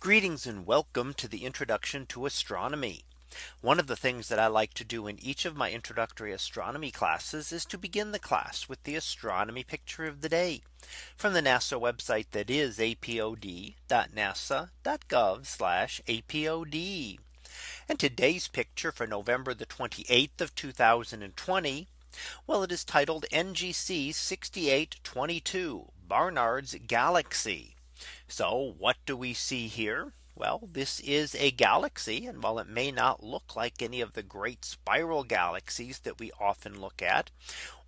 Greetings and welcome to the introduction to astronomy. One of the things that I like to do in each of my introductory astronomy classes is to begin the class with the astronomy picture of the day from the NASA website that is apod.nasa.gov apod. And today's picture for November the 28th of 2020. Well, it is titled NGC 6822 Barnard's Galaxy. So what do we see here? Well, this is a galaxy. And while it may not look like any of the great spiral galaxies that we often look at,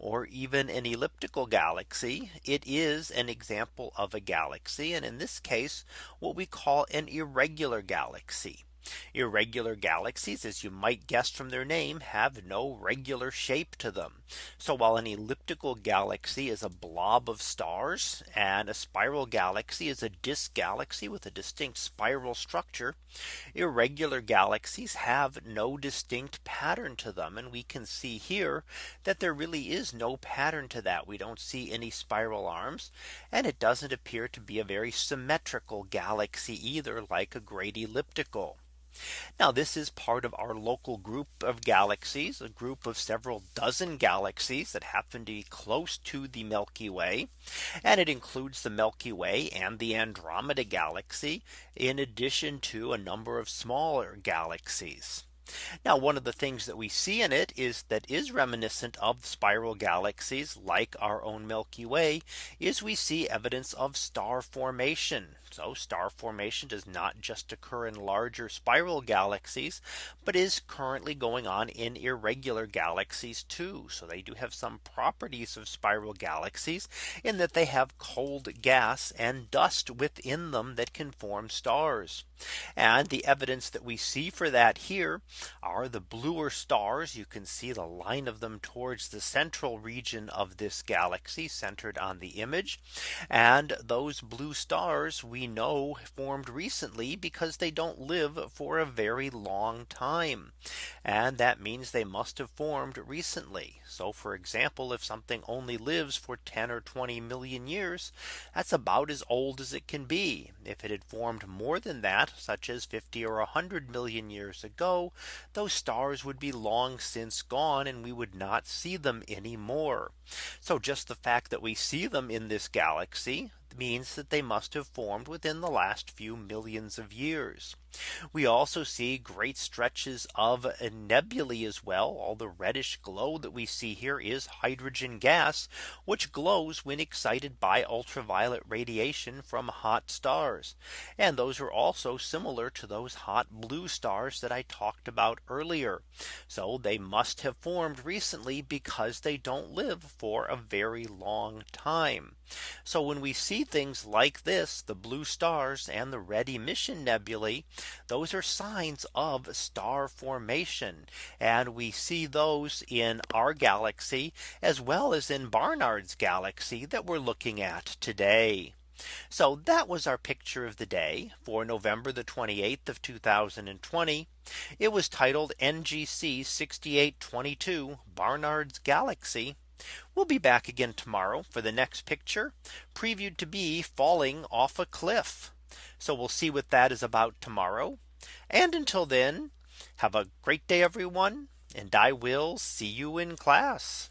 or even an elliptical galaxy, it is an example of a galaxy. And in this case, what we call an irregular galaxy. Irregular galaxies, as you might guess from their name, have no regular shape to them. So while an elliptical galaxy is a blob of stars and a spiral galaxy is a disk galaxy with a distinct spiral structure, irregular galaxies have no distinct pattern to them. And we can see here that there really is no pattern to that. We don't see any spiral arms. And it doesn't appear to be a very symmetrical galaxy either like a great elliptical. Now this is part of our local group of galaxies, a group of several dozen galaxies that happen to be close to the Milky Way. And it includes the Milky Way and the Andromeda galaxy, in addition to a number of smaller galaxies. Now one of the things that we see in it is that is reminiscent of spiral galaxies like our own Milky Way is we see evidence of star formation. So star formation does not just occur in larger spiral galaxies, but is currently going on in irregular galaxies too. So they do have some properties of spiral galaxies in that they have cold gas and dust within them that can form stars. And the evidence that we see for that here are the bluer stars. You can see the line of them towards the central region of this galaxy centered on the image. And those blue stars we know formed recently because they don't live for a very long time. And that means they must have formed recently. So for example, if something only lives for 10 or 20 million years, that's about as old as it can be. If it had formed more than that, such as 50 or 100 million years ago, those stars would be long since gone and we would not see them anymore. So just the fact that we see them in this galaxy means that they must have formed within the last few millions of years. We also see great stretches of nebulae as well. All the reddish glow that we see here is hydrogen gas, which glows when excited by ultraviolet radiation from hot stars. And those are also similar to those hot blue stars that I talked about earlier. So they must have formed recently because they don't live for a very long time. So when we see things like this, the blue stars and the red emission nebulae, those are signs of star formation. And we see those in our galaxy as well as in Barnard's galaxy that we're looking at today. So that was our picture of the day for November the 28th of 2020. It was titled NGC 6822 Barnard's Galaxy. We'll be back again tomorrow for the next picture previewed to be falling off a cliff. So we'll see what that is about tomorrow. And until then, have a great day, everyone. And I will see you in class.